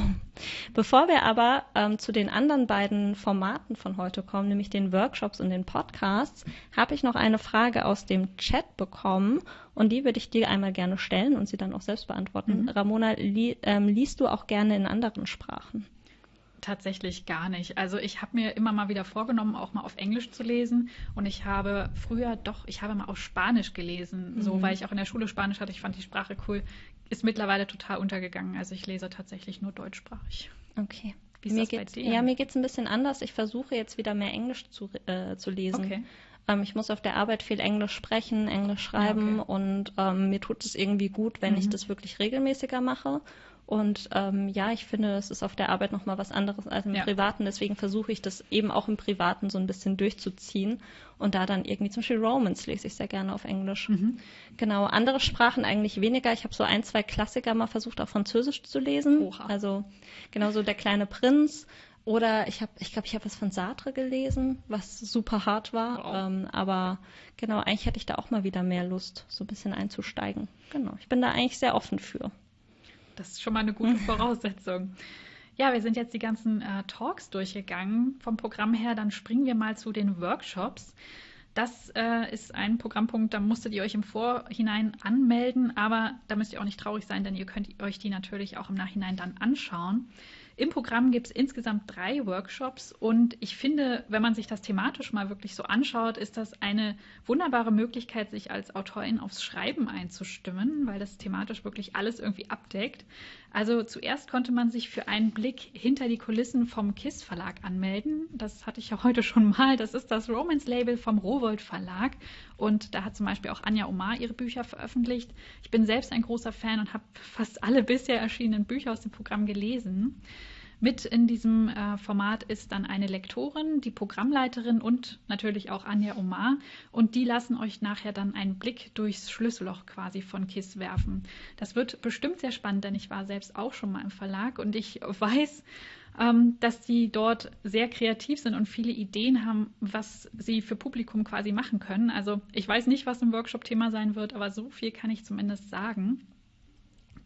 Bevor wir aber ähm, zu den anderen beiden Formaten von heute kommen, nämlich den Workshops und den Podcasts, habe ich noch eine Frage aus dem Chat bekommen und die würde ich dir einmal gerne stellen und sie dann auch selbst beantworten. Mhm. Ramona, li ähm, liest du auch gerne in anderen Sprachen? Tatsächlich gar nicht. Also ich habe mir immer mal wieder vorgenommen, auch mal auf Englisch zu lesen. Und ich habe früher doch, ich habe mal auf Spanisch gelesen, mhm. so weil ich auch in der Schule Spanisch hatte. Ich fand die Sprache cool. Ist mittlerweile total untergegangen. Also ich lese tatsächlich nur deutschsprachig. Okay. Wie ist mir das geht's, bei dir? Ja, mir geht es ein bisschen anders. Ich versuche jetzt wieder mehr Englisch zu, äh, zu lesen. Okay. Ähm, ich muss auf der Arbeit viel Englisch sprechen, Englisch schreiben okay. und ähm, mir tut es irgendwie gut, wenn mhm. ich das wirklich regelmäßiger mache. Und ähm, ja, ich finde, es ist auf der Arbeit nochmal was anderes als im ja. Privaten. Deswegen versuche ich das eben auch im Privaten so ein bisschen durchzuziehen. Und da dann irgendwie zum Beispiel Romans lese ich sehr gerne auf Englisch. Mhm. Genau, andere Sprachen eigentlich weniger. Ich habe so ein, zwei Klassiker mal versucht, auf Französisch zu lesen. Oha. Also genauso Der kleine Prinz. Oder ich habe, ich glaube, ich habe was von Sartre gelesen, was super hart war. Wow. Ähm, aber genau, eigentlich hätte ich da auch mal wieder mehr Lust, so ein bisschen einzusteigen. Genau, ich bin da eigentlich sehr offen für. Das ist schon mal eine gute Voraussetzung. Ja, wir sind jetzt die ganzen äh, Talks durchgegangen vom Programm her. Dann springen wir mal zu den Workshops. Das äh, ist ein Programmpunkt, da musstet ihr euch im Vorhinein anmelden, aber da müsst ihr auch nicht traurig sein, denn ihr könnt euch die natürlich auch im Nachhinein dann anschauen. Im Programm gibt es insgesamt drei Workshops und ich finde, wenn man sich das thematisch mal wirklich so anschaut, ist das eine wunderbare Möglichkeit, sich als Autorin aufs Schreiben einzustimmen, weil das thematisch wirklich alles irgendwie abdeckt. Also zuerst konnte man sich für einen Blick hinter die Kulissen vom KISS Verlag anmelden. Das hatte ich ja heute schon mal. Das ist das Romance Label vom Rowold Verlag und da hat zum Beispiel auch Anja Omar ihre Bücher veröffentlicht. Ich bin selbst ein großer Fan und habe fast alle bisher erschienenen Bücher aus dem Programm gelesen. Mit in diesem äh, Format ist dann eine Lektorin, die Programmleiterin und natürlich auch Anja Omar. Und die lassen euch nachher dann einen Blick durchs Schlüsselloch quasi von KISS werfen. Das wird bestimmt sehr spannend, denn ich war selbst auch schon mal im Verlag und ich weiß, dass die dort sehr kreativ sind und viele Ideen haben, was sie für Publikum quasi machen können. Also ich weiß nicht, was im Workshop Thema sein wird, aber so viel kann ich zumindest sagen.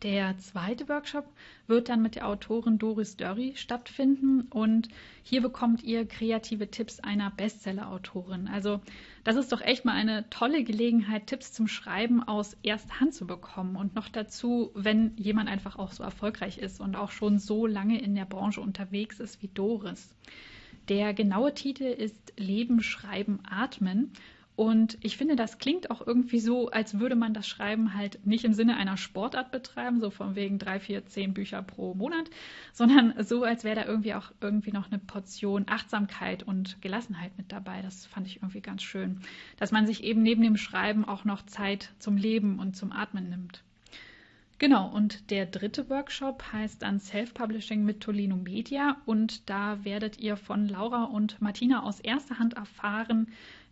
Der zweite Workshop wird dann mit der Autorin Doris Dörri stattfinden und hier bekommt ihr kreative Tipps einer Bestseller-Autorin. Also das ist doch echt mal eine tolle Gelegenheit, Tipps zum Schreiben aus erster Hand zu bekommen und noch dazu, wenn jemand einfach auch so erfolgreich ist und auch schon so lange in der Branche unterwegs ist wie Doris. Der genaue Titel ist Leben, Schreiben, Atmen und ich finde, das klingt auch irgendwie so, als würde man das Schreiben halt nicht im Sinne einer Sportart betreiben, so von wegen drei, vier, zehn Bücher pro Monat, sondern so, als wäre da irgendwie auch irgendwie noch eine Portion Achtsamkeit und Gelassenheit mit dabei. Das fand ich irgendwie ganz schön, dass man sich eben neben dem Schreiben auch noch Zeit zum Leben und zum Atmen nimmt. Genau, und der dritte Workshop heißt dann Self-Publishing mit Tolino Media und da werdet ihr von Laura und Martina aus erster Hand erfahren,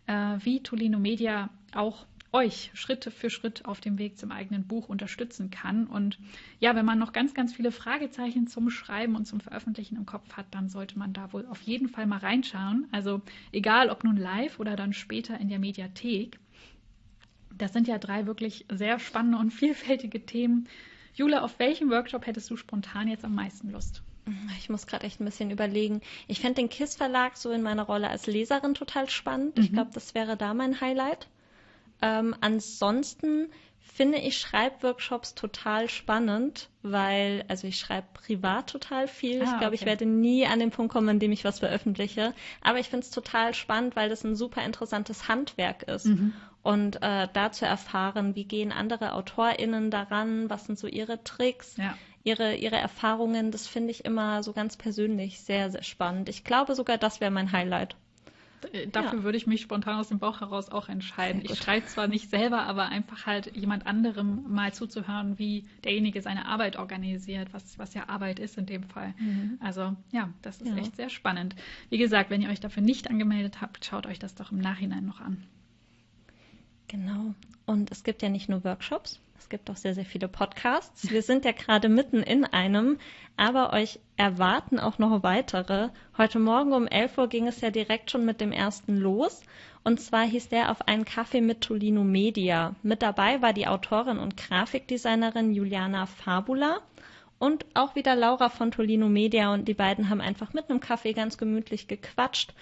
äh, wie Tolino Media auch euch Schritt für Schritt auf dem Weg zum eigenen Buch unterstützen kann. Und ja, wenn man noch ganz, ganz viele Fragezeichen zum Schreiben und zum Veröffentlichen im Kopf hat, dann sollte man da wohl auf jeden Fall mal reinschauen. Also egal, ob nun live oder dann später in der Mediathek. Das sind ja drei wirklich sehr spannende und vielfältige Themen. Jule, auf welchen Workshop hättest du spontan jetzt am meisten Lust? Ich muss gerade echt ein bisschen überlegen. Ich fände den KISS Verlag so in meiner Rolle als Leserin total spannend. Mhm. Ich glaube, das wäre da mein Highlight. Ähm, ansonsten finde ich Schreibworkshops total spannend, weil, also ich schreibe privat total viel. Ah, ich glaube, okay. ich werde nie an den Punkt kommen, an dem ich was veröffentliche. Aber ich finde es total spannend, weil das ein super interessantes Handwerk ist. Mhm. Und äh, da zu erfahren, wie gehen andere AutorInnen daran, was sind so ihre Tricks, ja ihre, ihre Erfahrungen, das finde ich immer so ganz persönlich sehr, sehr spannend. Ich glaube sogar, das wäre mein Highlight. Äh, dafür ja. würde ich mich spontan aus dem Bauch heraus auch entscheiden. Ich schreibe zwar nicht selber, aber einfach halt jemand anderem mal zuzuhören, wie derjenige seine Arbeit organisiert, was, was ja Arbeit ist in dem Fall. Mhm. Also ja, das ist ja. echt sehr spannend. Wie gesagt, wenn ihr euch dafür nicht angemeldet habt, schaut euch das doch im Nachhinein noch an. Genau. Und es gibt ja nicht nur Workshops, es gibt auch sehr, sehr viele Podcasts. Wir sind ja gerade mitten in einem, aber euch erwarten auch noch weitere. Heute Morgen um 11 Uhr ging es ja direkt schon mit dem ersten los. Und zwar hieß der auf einen Kaffee mit Tolino Media. Mit dabei war die Autorin und Grafikdesignerin Juliana Fabula und auch wieder Laura von Tolino Media. Und die beiden haben einfach mit einem Kaffee ganz gemütlich gequatscht.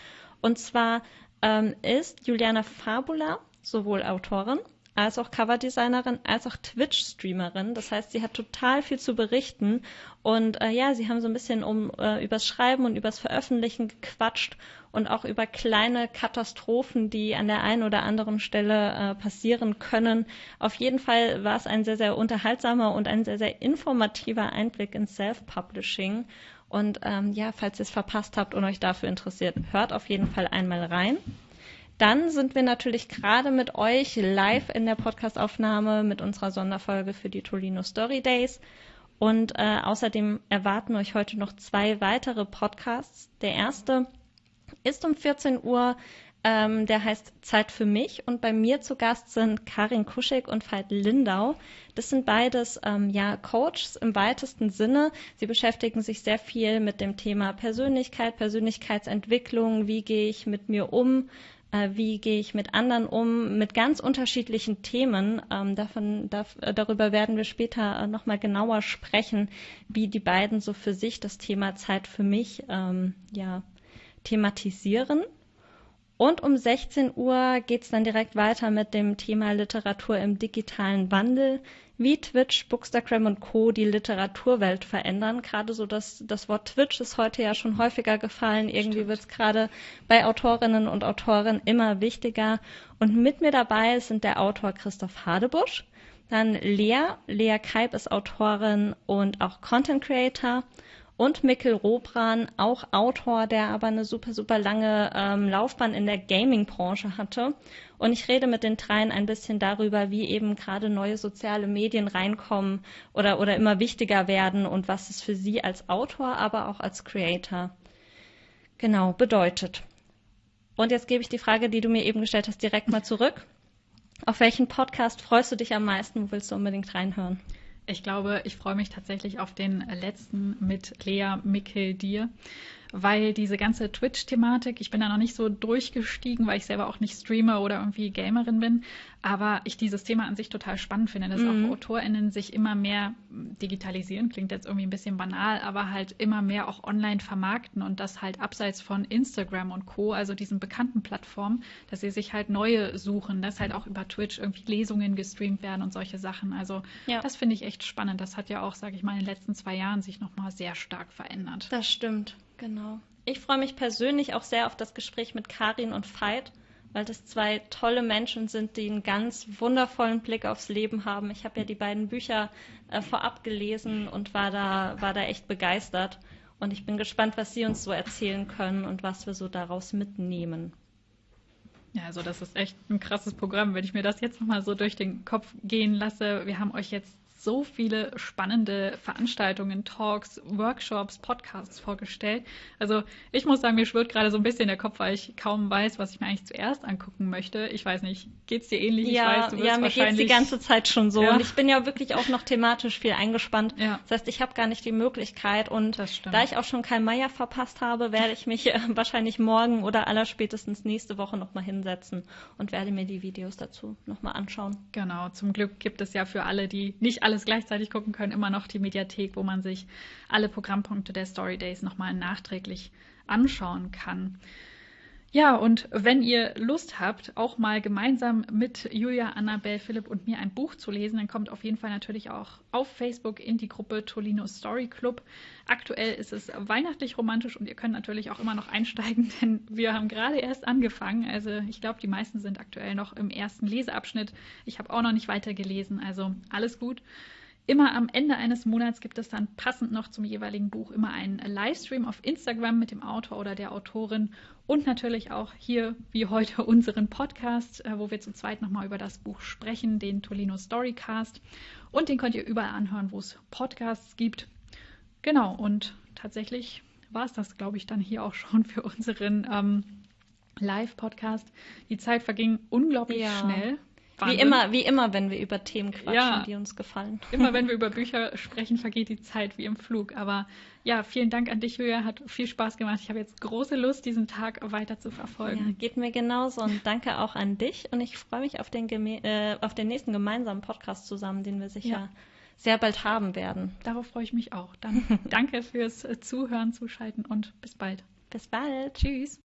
Und zwar ähm, ist Juliana Fabula sowohl Autorin als auch Coverdesignerin, als auch Twitch-Streamerin. Das heißt, sie hat total viel zu berichten. Und äh, ja, sie haben so ein bisschen um äh, übers Schreiben und übers Veröffentlichen gequatscht und auch über kleine Katastrophen, die an der einen oder anderen Stelle äh, passieren können. Auf jeden Fall war es ein sehr, sehr unterhaltsamer und ein sehr, sehr informativer Einblick in Self-Publishing. Und ähm, ja, falls ihr es verpasst habt und euch dafür interessiert, hört auf jeden Fall einmal rein. Dann sind wir natürlich gerade mit euch live in der Podcastaufnahme mit unserer Sonderfolge für die Tolino Story Days. Und äh, außerdem erwarten euch heute noch zwei weitere Podcasts. Der erste ist um 14 Uhr, ähm, der heißt Zeit für mich. Und bei mir zu Gast sind Karin Kuschig und Veit Lindau. Das sind beides ähm, ja Coaches im weitesten Sinne. Sie beschäftigen sich sehr viel mit dem Thema Persönlichkeit, Persönlichkeitsentwicklung. Wie gehe ich mit mir um? Äh, wie gehe ich mit anderen um, mit ganz unterschiedlichen Themen. Ähm, davon, da, äh, darüber werden wir später äh, nochmal genauer sprechen, wie die beiden so für sich das Thema Zeit für mich ähm, ja, thematisieren. Und um 16 Uhr geht es dann direkt weiter mit dem Thema Literatur im digitalen Wandel, wie Twitch, Bookstagram und Co. die Literaturwelt verändern. Gerade so das, das Wort Twitch ist heute ja schon häufiger gefallen. Irgendwie wird es gerade bei Autorinnen und Autoren immer wichtiger. Und mit mir dabei sind der Autor Christoph Hadebusch, dann Lea. Lea Keib ist Autorin und auch Content Creator und Mikkel Robran, auch Autor, der aber eine super, super lange ähm, Laufbahn in der Gaming-Branche hatte. Und ich rede mit den dreien ein bisschen darüber, wie eben gerade neue soziale Medien reinkommen oder, oder immer wichtiger werden und was es für sie als Autor, aber auch als Creator genau bedeutet. Und jetzt gebe ich die Frage, die du mir eben gestellt hast, direkt mal zurück. Auf welchen Podcast freust du dich am meisten? Wo willst du unbedingt reinhören? Ich glaube, ich freue mich tatsächlich auf den letzten mit Lea Mickel dir weil diese ganze Twitch-Thematik, ich bin da noch nicht so durchgestiegen, weil ich selber auch nicht Streamer oder irgendwie Gamerin bin, aber ich dieses Thema an sich total spannend finde, dass mhm. auch AutorInnen sich immer mehr digitalisieren, klingt jetzt irgendwie ein bisschen banal, aber halt immer mehr auch online vermarkten und das halt abseits von Instagram und Co., also diesen bekannten Plattformen, dass sie sich halt neue suchen, dass halt auch über Twitch irgendwie Lesungen gestreamt werden und solche Sachen. Also ja. das finde ich echt spannend. Das hat ja auch, sage ich mal, in den letzten zwei Jahren sich nochmal sehr stark verändert. Das stimmt. Genau. Ich freue mich persönlich auch sehr auf das Gespräch mit Karin und Veit, weil das zwei tolle Menschen sind, die einen ganz wundervollen Blick aufs Leben haben. Ich habe ja die beiden Bücher äh, vorab gelesen und war da, war da echt begeistert. Und ich bin gespannt, was Sie uns so erzählen können und was wir so daraus mitnehmen. Ja, also das ist echt ein krasses Programm, wenn ich mir das jetzt nochmal so durch den Kopf gehen lasse. Wir haben euch jetzt so viele spannende Veranstaltungen, Talks, Workshops, Podcasts vorgestellt. Also ich muss sagen, mir schwirrt gerade so ein bisschen der Kopf, weil ich kaum weiß, was ich mir eigentlich zuerst angucken möchte. Ich weiß nicht, geht es dir ähnlich? Ja, weiß, ja mir geht es die ganze Zeit schon so. Ja. Und ich bin ja wirklich auch noch thematisch viel eingespannt. Ja. Das heißt, ich habe gar nicht die Möglichkeit. Und da ich auch schon kein Meier verpasst habe, werde ich mich äh, wahrscheinlich morgen oder allerspätestens nächste Woche nochmal hinsetzen und werde mir die Videos dazu nochmal anschauen. Genau, zum Glück gibt es ja für alle, die nicht alles gleichzeitig gucken können, immer noch die Mediathek, wo man sich alle Programmpunkte der Story Days nochmal nachträglich anschauen kann. Ja, und wenn ihr Lust habt, auch mal gemeinsam mit Julia, Annabelle, Philipp und mir ein Buch zu lesen, dann kommt auf jeden Fall natürlich auch auf Facebook in die Gruppe Tolino Story Club. Aktuell ist es weihnachtlich romantisch und ihr könnt natürlich auch immer noch einsteigen, denn wir haben gerade erst angefangen. Also ich glaube, die meisten sind aktuell noch im ersten Leseabschnitt. Ich habe auch noch nicht weiter gelesen, also alles gut. Immer am Ende eines Monats gibt es dann passend noch zum jeweiligen Buch immer einen Livestream auf Instagram mit dem Autor oder der Autorin und natürlich auch hier wie heute unseren Podcast, äh, wo wir zu zweit nochmal über das Buch sprechen, den Tolino Storycast. Und den könnt ihr überall anhören, wo es Podcasts gibt. Genau, und tatsächlich war es das, glaube ich, dann hier auch schon für unseren ähm, Live-Podcast. Die Zeit verging unglaublich ja. schnell. Wahnsinn. Wie immer, wie immer, wenn wir über Themen quatschen, ja, die uns gefallen. Immer wenn wir über Bücher sprechen, vergeht die Zeit wie im Flug. Aber ja, vielen Dank an dich, Julia. Hat viel Spaß gemacht. Ich habe jetzt große Lust, diesen Tag weiter zu verfolgen. Ja, geht mir genauso. Und danke auch an dich. Und ich freue mich auf den, äh, auf den nächsten gemeinsamen Podcast zusammen, den wir sicher ja. sehr bald haben werden. Darauf freue ich mich auch. Dann danke fürs Zuhören, Zuschalten und bis bald. Bis bald. Tschüss.